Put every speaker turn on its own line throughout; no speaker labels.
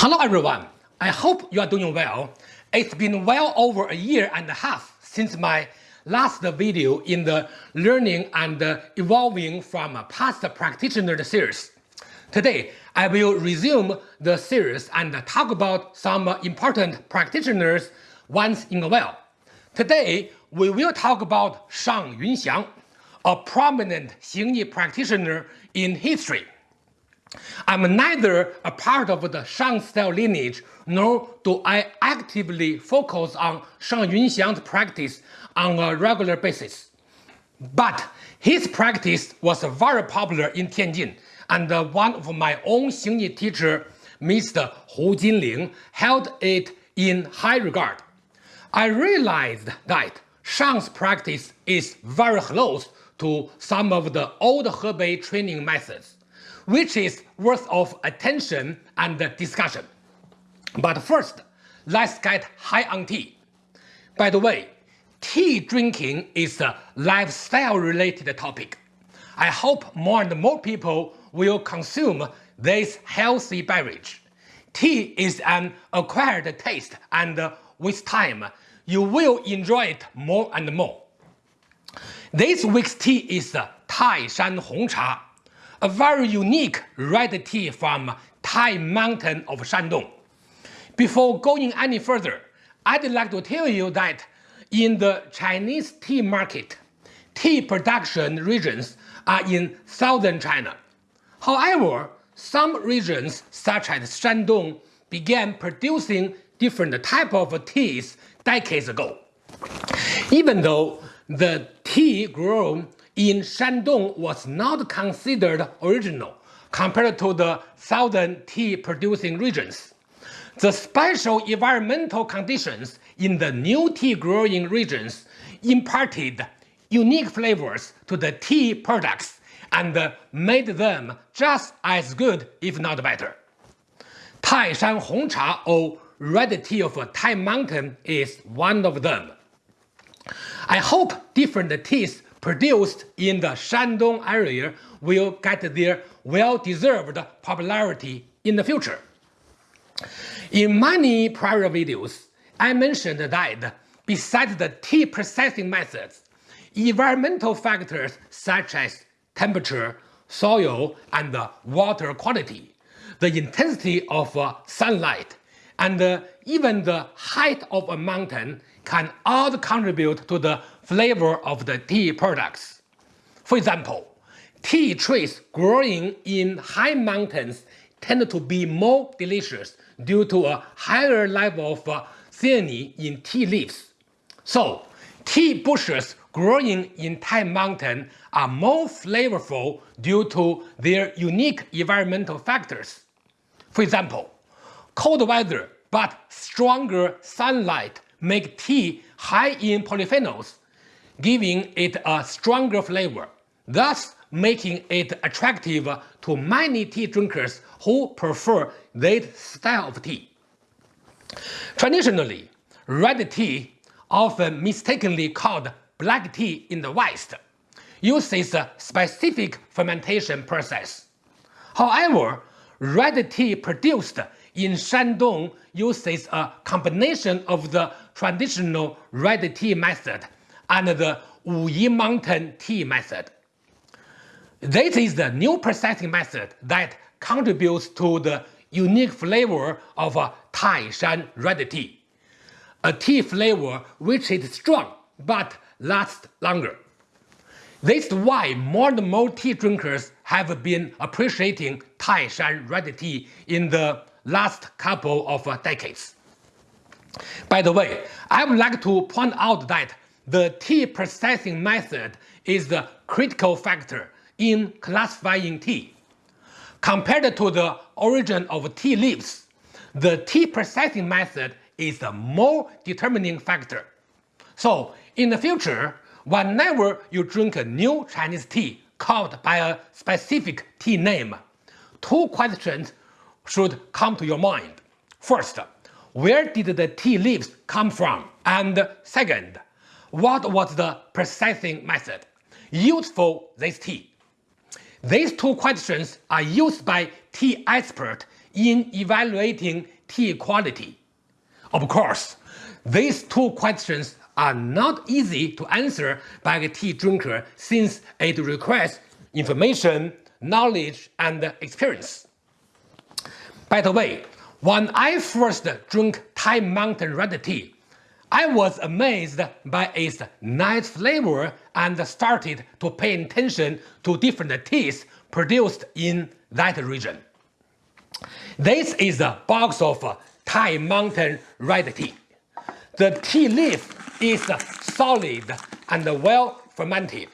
Hello everyone, I hope you are doing well. It's been well over a year and a half since my last video in the Learning and Evolving from a Past Practitioner series. Today, I will resume the series and talk about some important practitioners once in a while. Today, we will talk about Shang Yunxiang, a prominent Xingyi practitioner in history. I'm neither a part of the Shang style lineage nor do I actively focus on Shang Yunxiang's practice on a regular basis. But his practice was very popular in Tianjin and one of my own Xingyi teacher, Mr. Hu Jinling, held it in high regard. I realized that Shang's practice is very close to some of the old Hebei training methods which is worth of attention and discussion. But first, let's get high on tea. By the way, tea drinking is a lifestyle-related topic. I hope more and more people will consume this healthy beverage. Tea is an acquired taste and with time, you will enjoy it more and more. This week's tea is Taishan Hongcha a very unique red tea from Tai Mountain of Shandong. Before going any further, I'd like to tell you that in the Chinese tea market, tea production regions are in southern China. However, some regions such as Shandong began producing different type of teas decades ago. Even though the tea grown in Shandong was not considered original compared to the southern tea producing regions. The special environmental conditions in the new tea growing regions imparted unique flavors to the tea products and made them just as good if not better. Taishan Hongcha or red tea of Tai Mountain is one of them. I hope different teas produced in the Shandong area will get their well-deserved popularity in the future. In many prior videos, I mentioned that besides the tea processing methods, environmental factors such as temperature, soil, and water quality, the intensity of sunlight, and even the height of a mountain can all contribute to the flavor of the tea products. For example, tea trees growing in high mountains tend to be more delicious due to a higher level of uh, theanine in tea leaves. So, tea bushes growing in Tai Mountain are more flavorful due to their unique environmental factors. For example, cold weather but stronger sunlight make tea high in polyphenols giving it a stronger flavor, thus making it attractive to many tea drinkers who prefer that style of tea. Traditionally, red tea, often mistakenly called black tea in the West, uses a specific fermentation process. However, red tea produced in Shandong uses a combination of the traditional red tea method and the Wuyi Mountain tea method. This is the new processing method that contributes to the unique flavor of a Taishan red tea, a tea flavor which is strong but lasts longer. This is why more and more tea drinkers have been appreciating Taishan red tea in the last couple of decades. By the way, I would like to point out that the tea processing method is the critical factor in classifying tea. Compared to the origin of tea leaves, the tea processing method is the more determining factor. So, in the future, whenever you drink a new Chinese tea called by a specific tea name, two questions should come to your mind. First, where did the tea leaves come from? And second, what was the processing method used for this tea? These two questions are used by tea experts in evaluating tea quality? Of course, these two questions are not easy to answer by a tea drinker since it requires information, knowledge, and experience. By the way, when I first drank Tai Mountain Red Tea, I was amazed by its nice flavor and started to pay attention to different teas produced in that region. This is a box of Tai Mountain Red Tea. The tea leaf is solid and well fermented.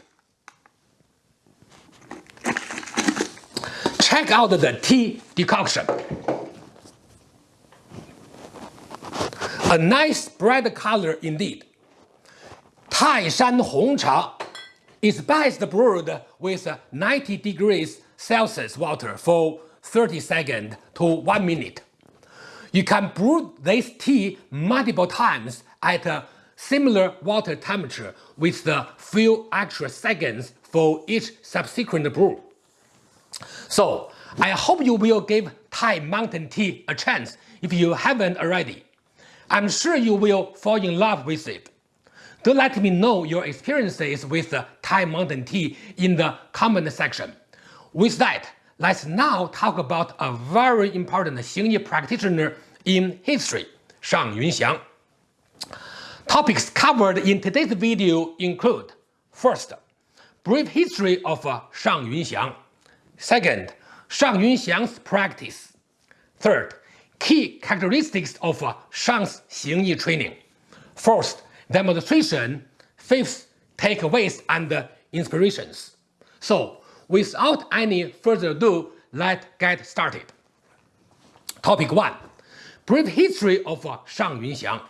Check out the tea decoction. A nice bright color indeed. Tai Shan Hong Cha is best brewed with 90 degrees Celsius water for 30 seconds to 1 minute. You can brew this tea multiple times at a similar water temperature with a few extra seconds for each subsequent brew. So, I hope you will give Tai mountain tea a chance if you haven't already. I'm sure you will fall in love with it. Do let me know your experiences with the Tai mountain tea in the comment section. With that, let's now talk about a very important Xingyi practitioner in history, Shang Yunxiang. Topics covered in today's video include First, brief history of uh, Shang Yunxiang. Second, Shang Yunxiang's practice. Third, key characteristics of Shang's Xingyi training. Fourth, demonstration. Fifth, takeaways and inspirations. So, without any further ado, let's get started. Topic 1. Brief history of Shang Yunxiang.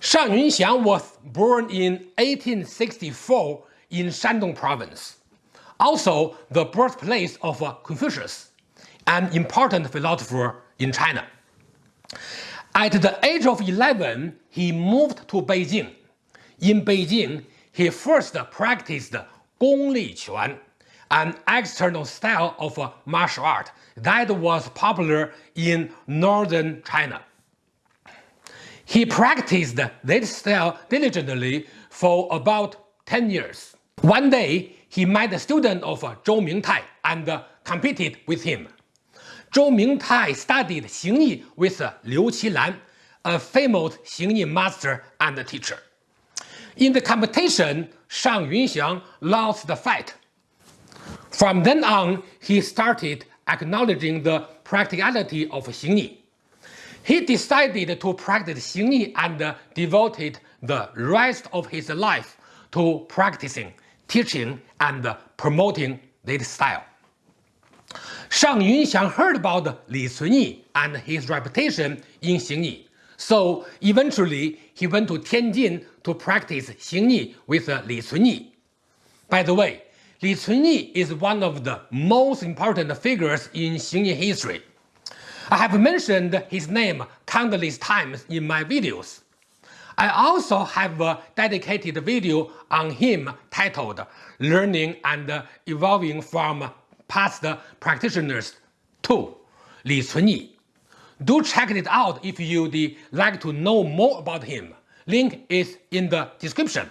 Shang Yunxiang was born in 1864 in Shandong province, also the birthplace of Confucius, an important philosopher in China. At the age of 11, he moved to Beijing. In Beijing, he first practiced Gong Li Quan, an external style of martial art that was popular in northern China. He practiced this style diligently for about 10 years. One day, he met a student of Zhou Mingtai and competed with him. Zhou Mingtai studied Xingyi with Liu Qilan, a famous Xingyi master and teacher. In the competition, Shang Yunxiang lost the fight. From then on, he started acknowledging the practicality of Xingyi. He decided to practice Xingyi and devoted the rest of his life to practicing, teaching, and promoting this style. Shang Yunxiang heard about Li Cunyi and his reputation in Xingyi, so eventually he went to Tianjin to practice Xingyi with Li Cunyi. By the way, Li Cunyi is one of the most important figures in Xingyi history. I have mentioned his name countless times in my videos. I also have a dedicated video on him titled Learning and Evolving from past practitioners to Li Cunyi. Do check it out if you'd like to know more about him. Link is in the description.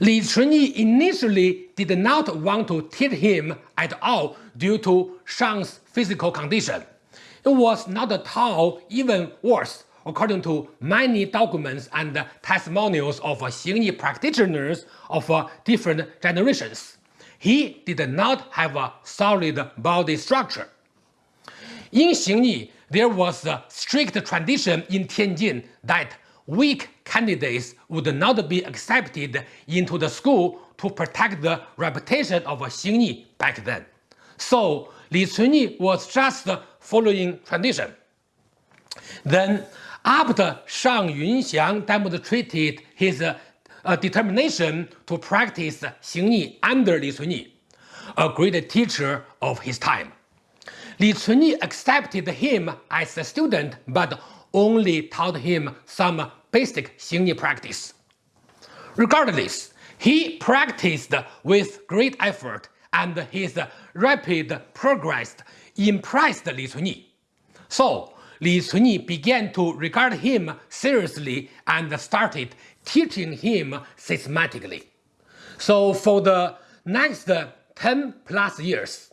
Li Cunyi initially did not want to teach him at all due to Shang's physical condition. It was not at all even worse according to many documents and testimonials of Xingyi practitioners of different generations he did not have a solid body structure. In Xingyi, there was a strict tradition in Tianjin that weak candidates would not be accepted into the school to protect the reputation of Xingyi back then. So Li Cunyi was just following tradition. Then, after Shang Yunxiang demonstrated his a determination to practice Xingyi under Li Cunyi, a great teacher of his time. Li Cunyi accepted him as a student but only taught him some basic Xingyi practice. Regardless, he practiced with great effort and his rapid progress impressed Li Cunyi. So, Li Cunyi began to regard him seriously and started teaching him systematically. So for the next 10 plus years,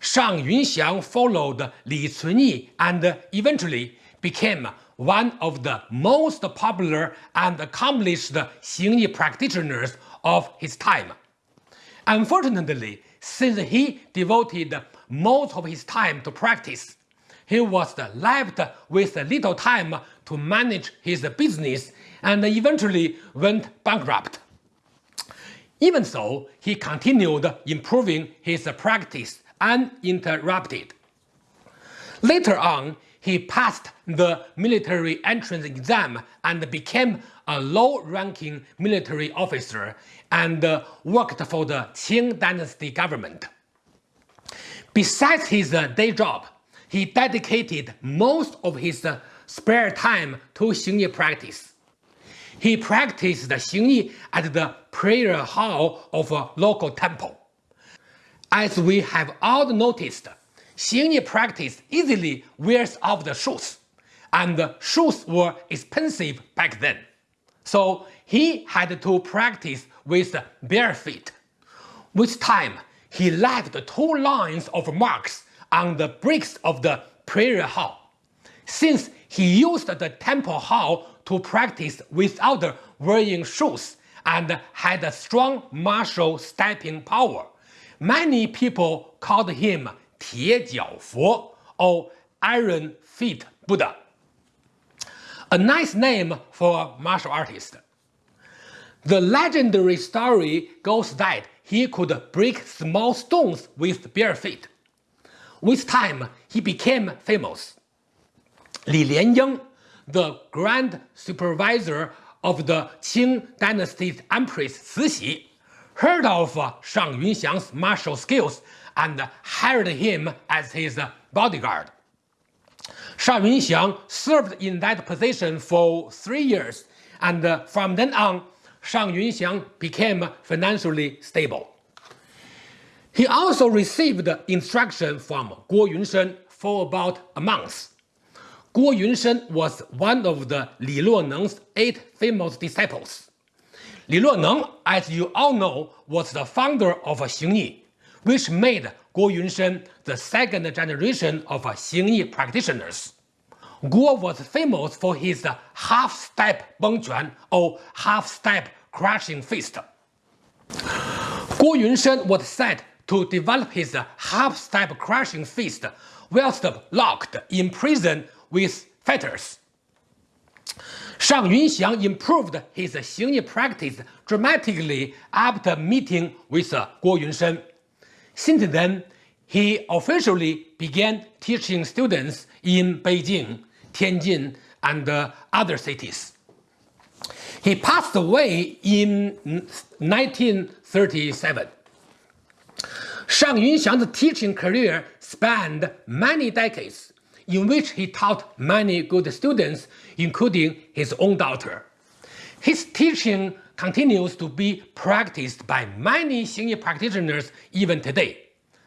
Shang Yunxiang followed Li Cunyi and eventually became one of the most popular and accomplished Xingyi practitioners of his time. Unfortunately, since he devoted most of his time to practice, he was left with little time to manage his business and eventually went bankrupt. Even so, he continued improving his practice uninterrupted. Later on, he passed the military entrance exam and became a low-ranking military officer and uh, worked for the Qing dynasty government. Besides his uh, day job, he dedicated most of his uh, spare time to Xingyi practice. He practiced Xingyi at the prayer hall of a local temple. As we have all noticed, Xingyi practice easily wears off the shoes, and shoes were expensive back then. So he had to practice with bare feet. With time, he left two lines of marks on the bricks of the prayer hall. Since he used the temple hall to practice without wearing shoes and had a strong martial stepping power, many people called him Tie Jiao Fo or Iron Feet Buddha. A nice name for a martial artist. The legendary story goes that he could break small stones with bare feet. With time, he became famous. Li Lianying, the grand supervisor of the Qing dynasty's Empress Cixi, heard of Shang Yunxiang's martial skills and hired him as his bodyguard. Shang Yunxiang served in that position for three years, and from then on, Shang Yunxiang became financially stable. He also received instruction from Guo Yunshen for about a month. Guo Yunshen was one of the Li Luoneng's eight famous disciples. Li Luoneng, as you all know, was the founder of Xingyi, which made Guo Yunshen the second generation of Xingyi practitioners. Guo was famous for his half-step Bengquan or half-step crushing fist. Guo Yunshen was said to develop his half-step crushing fist whilst locked in prison with fetters. Shang Yunxiang improved his Xingyi practice dramatically after meeting with Guo Yunshen. Since then, he officially began teaching students in Beijing, Tianjin, and other cities. He passed away in 1937. Shang Yunxiang's teaching career spanned many decades in which he taught many good students, including his own daughter. His teaching continues to be practiced by many Xingyi practitioners even today.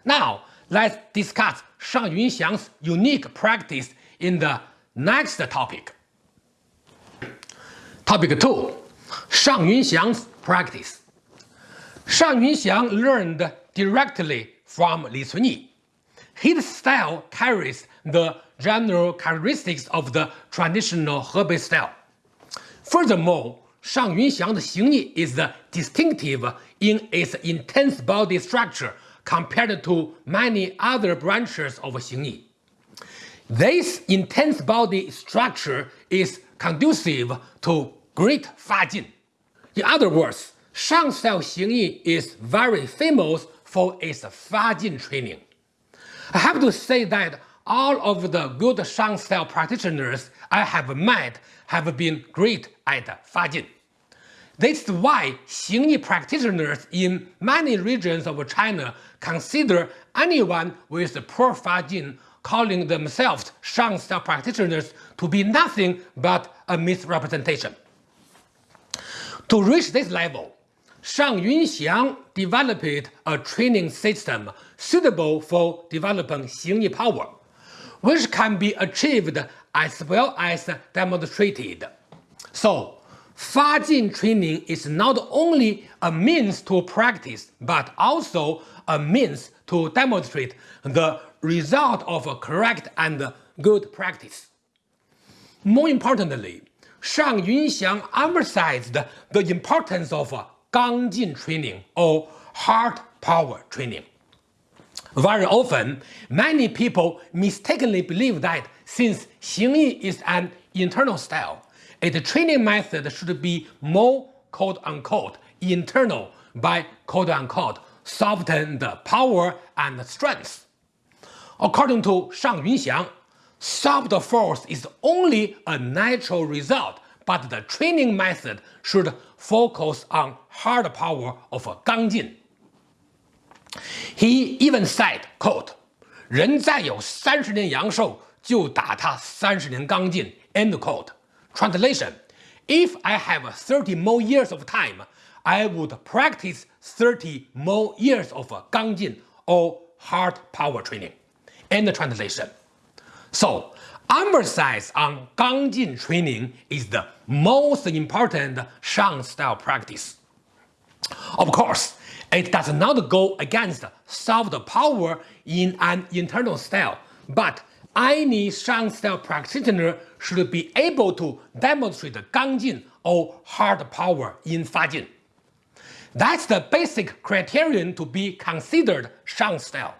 Now, let's discuss Shang Yunxiang's unique practice in the next topic. Topic 2. Shang Yunxiang's practice. Shang Yunxiang learned directly from Li Cunyi. His style carries the general characteristics of the traditional Hebei style. Furthermore, Shang Yunxiang's Xingyi is distinctive in its intense body structure compared to many other branches of Xingyi. This intense body structure is conducive to great Fajin. In other words, Shang style Xingyi is very famous for its Fajin training. I have to say that all of the good Shang style practitioners I have met have been great at Fajin. That's why Xingyi practitioners in many regions of China consider anyone with poor Fajin calling themselves Shang style practitioners to be nothing but a misrepresentation. To reach this level, Shang Yunxiang developed a training system suitable for developing Xingyi power, which can be achieved as well as demonstrated. So, Fa Fajin training is not only a means to practice, but also a means to demonstrate the result of a correct and good practice. More importantly, Shang Yunxiang emphasized the importance of Gangjin training or heart power training. Very often, many people mistakenly believe that since Xingyi is an internal style, its training method should be more quote-unquote internal by quote-unquote soften the power and strength. According to Shang Yunxiang, soft force is only a natural result, but the training method should focus on hard power of Gangjin. He even said, quote, 人再有三十年阳寿，就打他三十年刚劲。End quote. Translation: If I have 30 more years of time, I would practice 30 more years of 刚劲 or hard power training. End translation. So, emphasis on 刚劲 training is the most important Shang style practice. Of course, it does not go against soft power in an internal style, but any Shang style practitioner should be able to demonstrate Gangjin or hard power in Fajin. That's the basic criterion to be considered Shang style.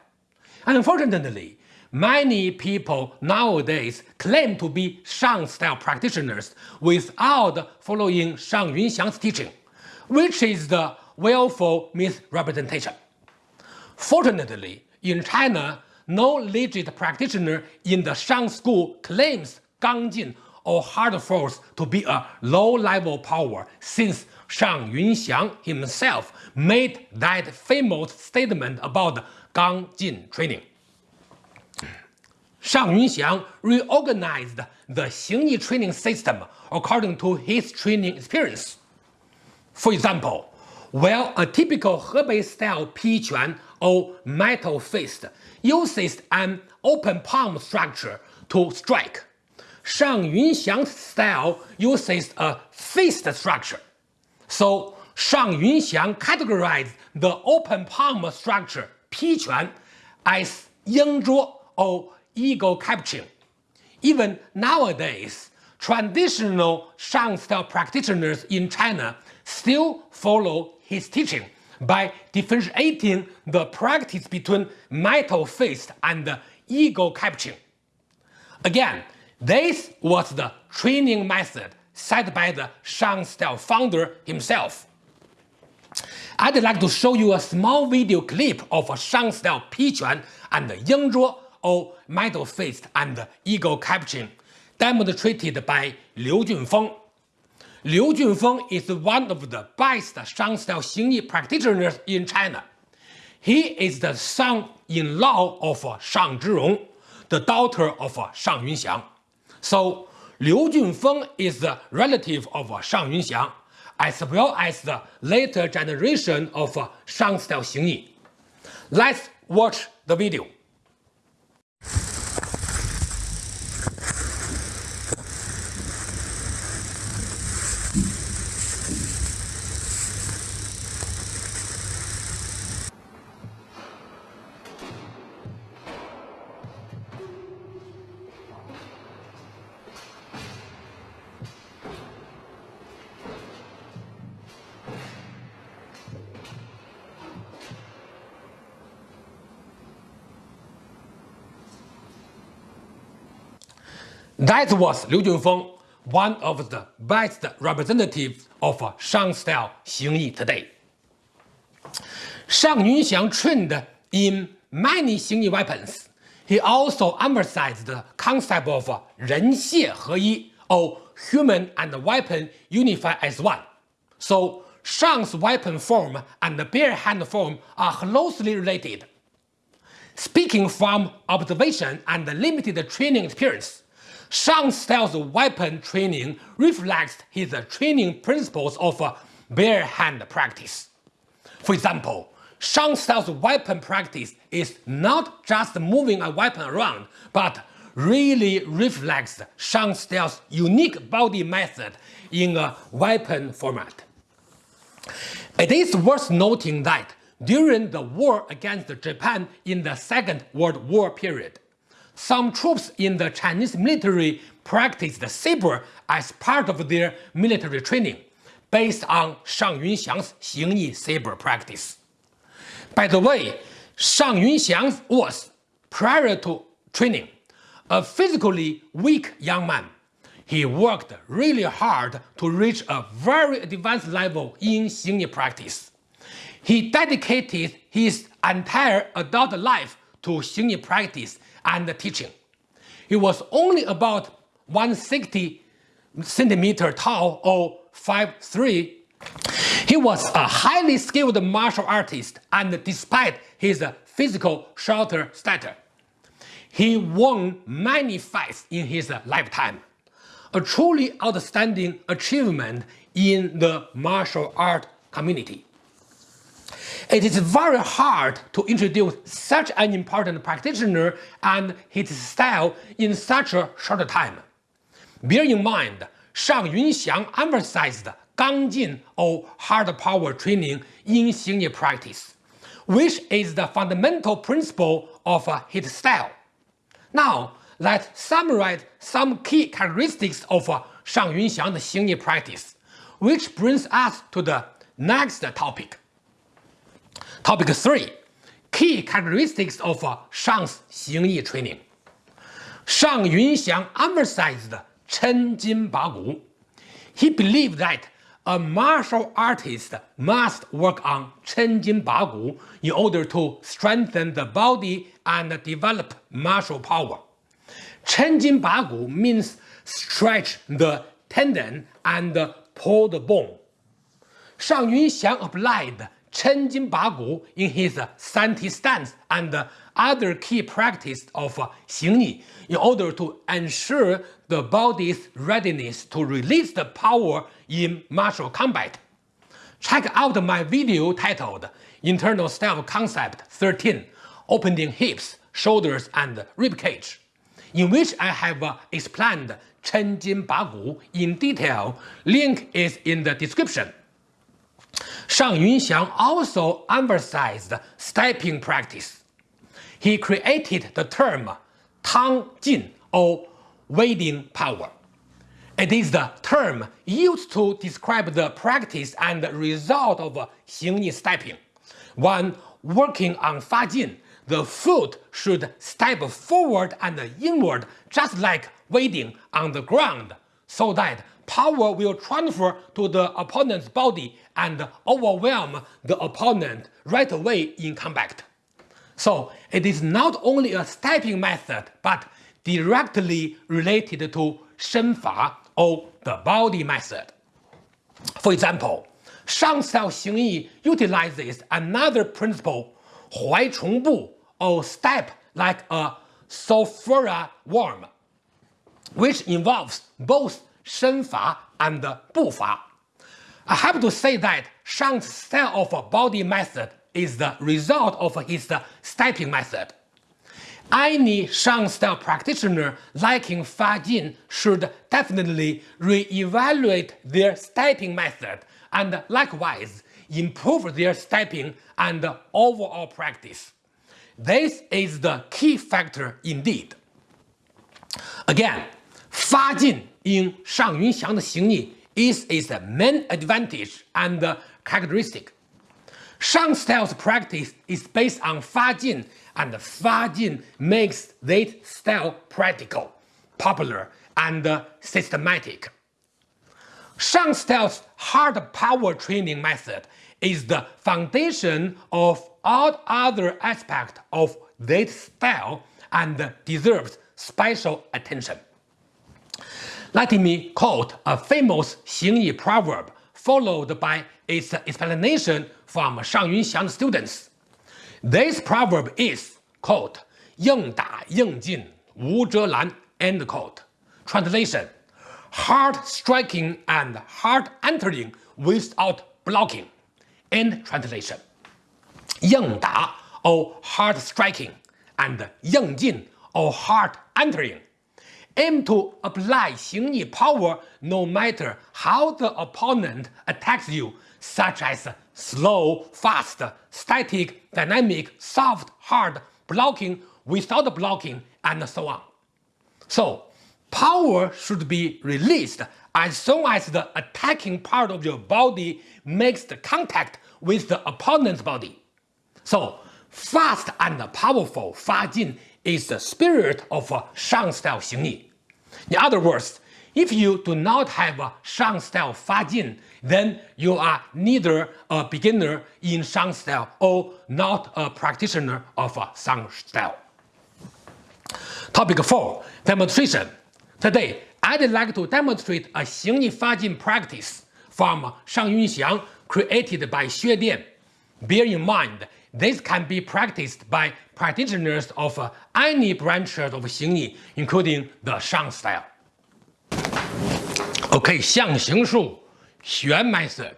Unfortunately, many people nowadays claim to be Shang style practitioners without following Shang Yunxiang's teaching, which is the willful misrepresentation. Fortunately, in China, no legit practitioner in the Shang school claims Gangjin or hard force to be a low-level power since Shang Yunxiang himself made that famous statement about Gangjin training. Shang Yunxiang reorganized the Xingyi training system according to his training experience. For example, while a typical Hebei-style Piquan or metal fist uses an open palm structure to strike, Shang Yunxiang's style uses a fist structure. So Shang Yunxiang categorized the open palm structure Piquan as Yingzhuo or ego capturing. Even nowadays, traditional Shang style practitioners in China still follow his teaching by differentiating the practice between metal fist and ego capturing. Again, this was the training method set by the Shang style founder himself. I'd like to show you a small video clip of a Shang style Piquan and Yingzhuo or metal fist and ego capturing demonstrated by Liu Junfeng Liu Junfeng is one of the best Shang-style Xingyi practitioners in China. He is the son-in-law of Shang Zhirong, the daughter of Shang Yunxiang. So, Liu Junfeng is the relative of Shang Yunxiang, as well as the later generation of Shang-style Xingyi. Let's watch the video. That was Liu Junfeng, one of the best representatives of Shang style Xingyi today. Shang Yunxiang trained in many Xingyi weapons. He also emphasized the concept of Ren Xie He or human and weapon unify as one. So Shang's weapon form and bare hand form are closely related. Speaking from observation and limited training experience, Shang style's weapon training reflects his training principles of bare hand practice. For example, Shang Style's weapon practice is not just moving a weapon around, but really reflects Shang Style's unique body method in a weapon format. It is worth noting that during the war against Japan in the Second World War period, some troops in the Chinese military practiced saber as part of their military training, based on Shang Yunxiang's Xingyi saber practice. By the way, Shang Yunxiang was, prior to training, a physically weak young man. He worked really hard to reach a very advanced level in Xingyi practice. He dedicated his entire adult life to Xingyi practice and teaching. He was only about 160 centimeter tall or 5'3". He was a highly skilled martial artist and despite his physical shorter stature, he won many fights in his lifetime. A truly outstanding achievement in the martial art community. It is very hard to introduce such an important practitioner and his style in such a short time. Bear in mind, Shang Yunxiang emphasized Gangjin or hard power training in Xingyi practice, which is the fundamental principle of his style. Now, let's summarize some key characteristics of Shang Yunxiang's Xingyi practice, which brings us to the next topic. Topic 3. Key characteristics of uh, Shang's Xingyi training. Shang Yunxiang emphasized Chen Jin Ba Gu. He believed that a martial artist must work on Chen Jin Ba Gu in order to strengthen the body and develop martial power. Chen Jin Ba Gu means stretch the tendon and pull the bone. Shang Yunxiang applied Chen Jin Ba Gu in his stance and other key practice of Xingyi in order to ensure the body's readiness to release the power in martial combat. Check out my video titled Internal Style Concept 13 Opening Hips, Shoulders and Ribcage, in which I have explained Chen Jin Ba Gu in detail. Link is in the description. Shang Yunxiang also emphasized stepping practice. He created the term Tang Jin or wading power. It is the term used to describe the practice and result of Xingyi stepping. When working on Fa Jin, the foot should step forward and inward just like wading on the ground so that power will transfer to the opponent's body and overwhelm the opponent right away in combat. So it is not only a stepping method but directly related to Shenfa or the body method. For example, Shang Style Xingyi utilizes another principle, Huai Chong Bu, or step like a sophora worm, which involves both Shenfa and Bufa. I have to say that Shang's style of body method is the result of his stepping method. Any Shang style practitioner liking Fa Jin should definitely re-evaluate their stepping method and likewise improve their stepping and overall practice. This is the key factor indeed. Again, Fa Jin in Shang Yunxiang the Xingyi is its main advantage and characteristic. Shang style's practice is based on Fa Jin and Fa Jin makes this style practical, popular, and systematic. Shang style's hard power training method is the foundation of all other aspects of this style and deserves special attention. Let me quote a famous Xingyi proverb followed by its explanation from Shang Yunxiang's students. This proverb is, quote, 硬打硬进无遮拦, end quote. Translation, hard striking and hard entering without blocking, end translation. 硬打 or hard striking, and 硬进 or hard entering. aim to apply 形意 power no matter how the opponent attacks you, such as slow, fast, static, dynamic, soft, hard, blocking, without blocking, and so on. So, power should be released as soon as the attacking part of your body makes the contact with the opponent's body. So, fast and powerful Fa Jin is the spirit of Shang style Xing Yi. In other words, if you do not have a Shang style Fajin, then you are neither a beginner in Shang style or not a practitioner of a Shang style. Topic 4. Demonstration. Today, I'd like to demonstrate a Xingyi Fajin practice from Shang Yunxiang created by Xue Dian. Bear in mind this can be practiced by practitioners of uh, any branches of Xingyi, including the Shang style. Okay, Xiangxing Shu, Xuan method.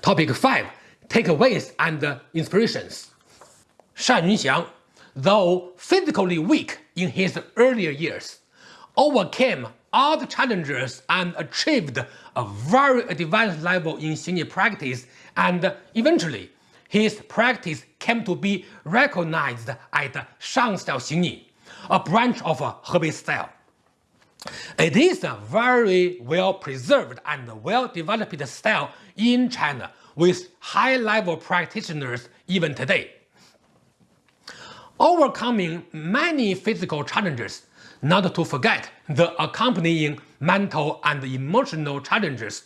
Topic 5. Takeaways and uh, Inspirations Shang Yunxiang, though physically weak in his earlier years, overcame all the challenges and achieved a very advanced level in Xingyi practice and eventually his practice came to be recognized as Shang style Xingyi, a branch of Hebei style. It is a very well preserved and well developed style in China with high level practitioners even today overcoming many physical challenges, not to forget the accompanying mental and emotional challenges.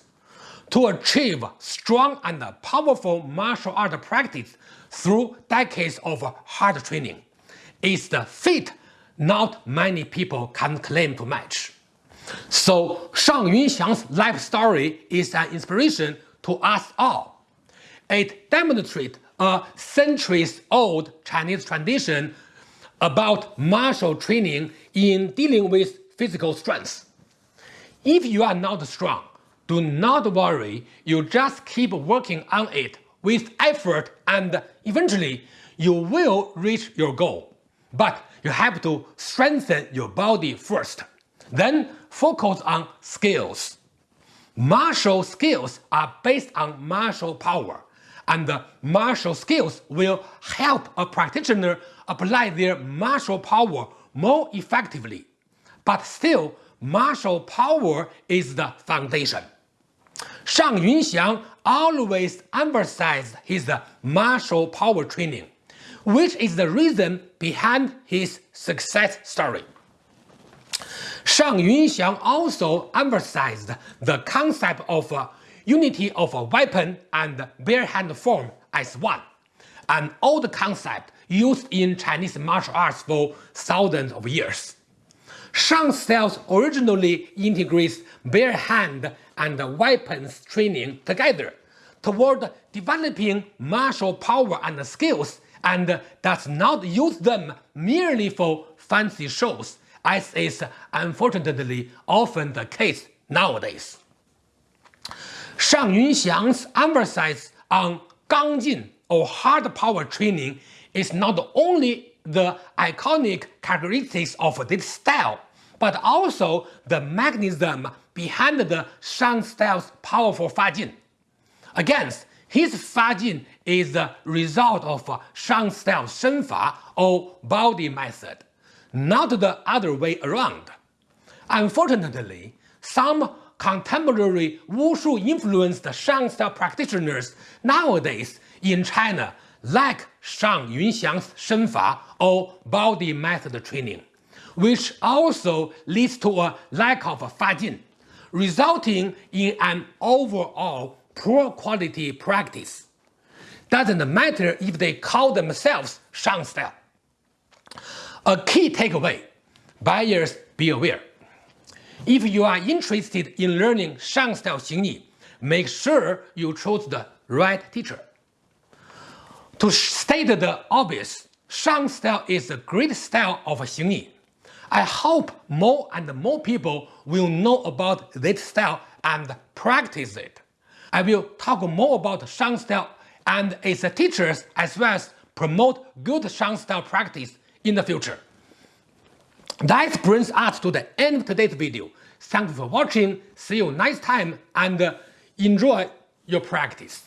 To achieve strong and powerful martial art practice through decades of hard training is the feat not many people can claim to match. So Shang Yunxiang's life story is an inspiration to us all. It demonstrates a centuries-old Chinese tradition about martial training in dealing with physical strength. If you are not strong, do not worry, you just keep working on it with effort and eventually you will reach your goal. But you have to strengthen your body first. Then focus on skills. Martial skills are based on martial power and martial skills will help a practitioner apply their martial power more effectively. But still, martial power is the foundation. Shang Yunxiang always emphasized his martial power training, which is the reason behind his success story. Shang Yunxiang also emphasized the concept of uh, unity of a weapon and bare hand form as one, an old concept used in Chinese martial arts for thousands of years. Shang styles originally integrates bare hand and weapons training together toward developing martial power and skills and does not use them merely for fancy shows as is unfortunately often the case nowadays. Shang Yunxiang's emphasis on 刚劲 or hard power training is not only the iconic characteristics of this style, but also the mechanism behind the Shang style's powerful Fajin. Again, his Fajin is the result of Shang style Shenfa or body method, not the other way around. Unfortunately, some contemporary Wushu-influenced Shang style practitioners nowadays in China lack Shang Yunxiang's Shenfa or body method training, which also leads to a lack of Fajin, resulting in an overall poor quality practice. Doesn't matter if they call themselves Shang style. A key takeaway, buyers be aware. If you are interested in learning Shang style Xingyi, make sure you choose the right teacher. To state the obvious, Shang style is a great style of Xingyi. I hope more and more people will know about this style and practice it. I will talk more about Shang style and its teachers as well as promote good Shang style practice in the future. That brings us to the end of today's video. Thank you for watching, see you next time and uh, enjoy your practice.